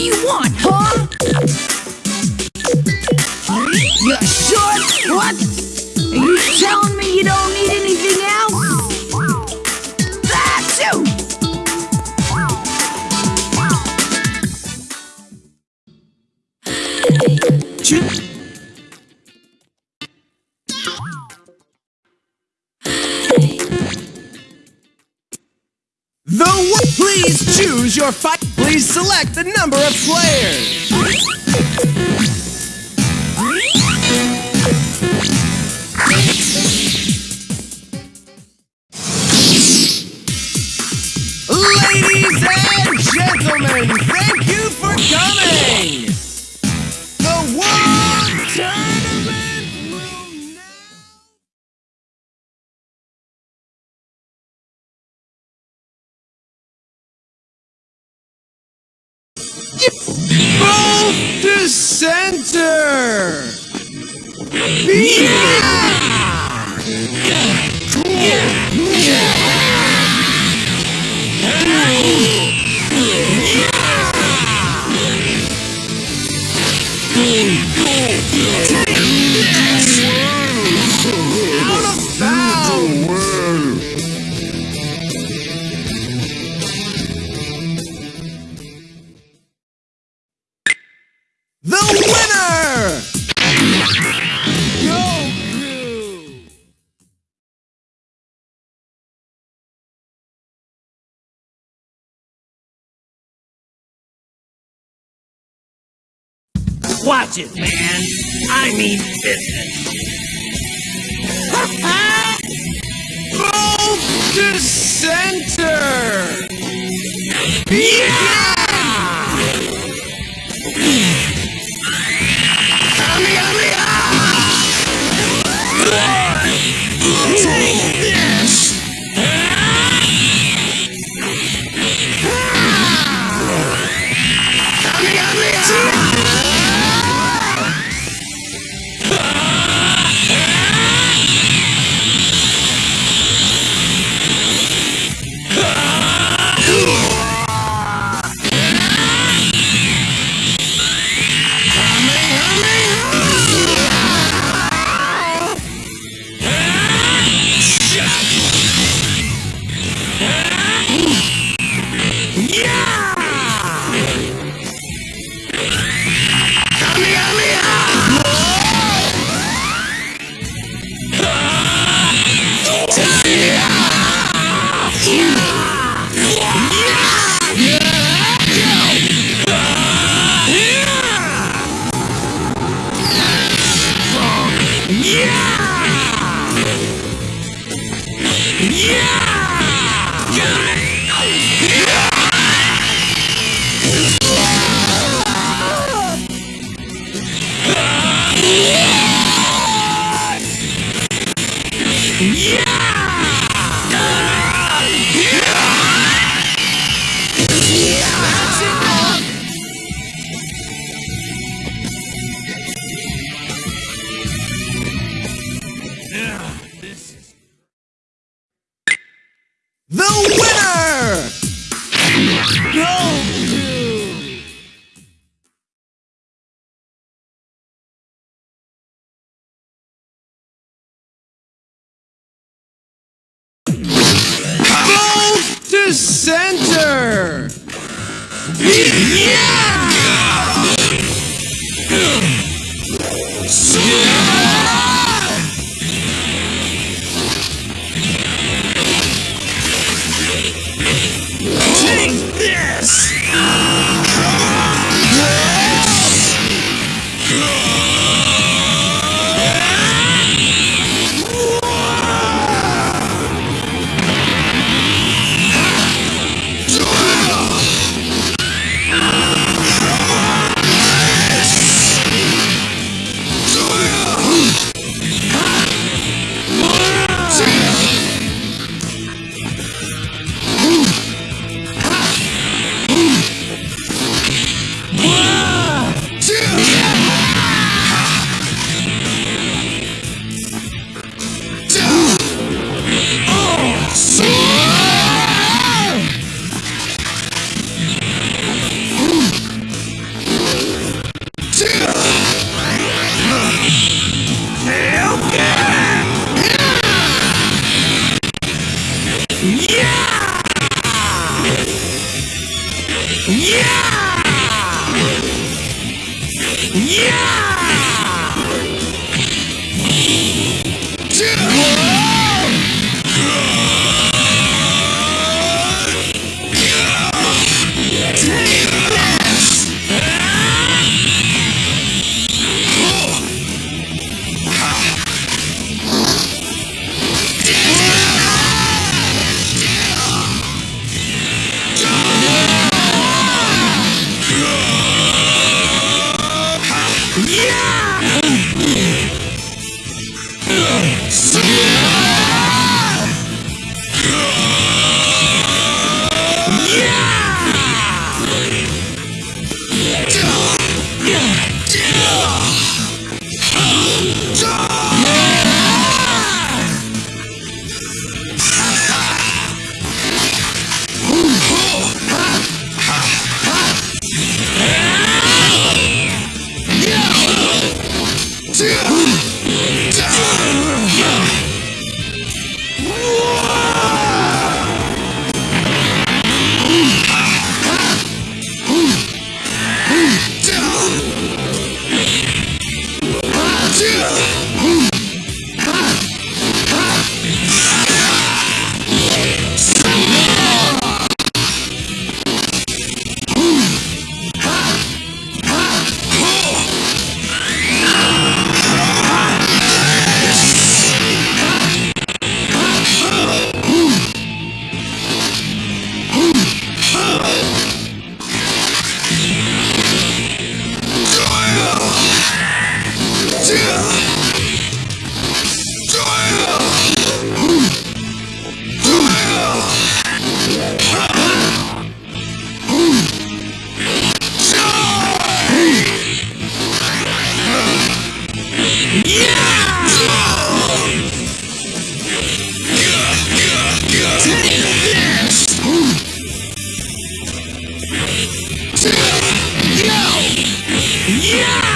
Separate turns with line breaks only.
do you want, huh? You sure? What? Are you telling me you don't need anything else? That's you!
Chip. Please choose your fight. Please select the number of players. Ladies and gentlemen, thank you for coming. Move to center! Out
Watch it, man. I mean business.
Move to center! Yeah! Center! Take Yeah! Yeah! Yeah!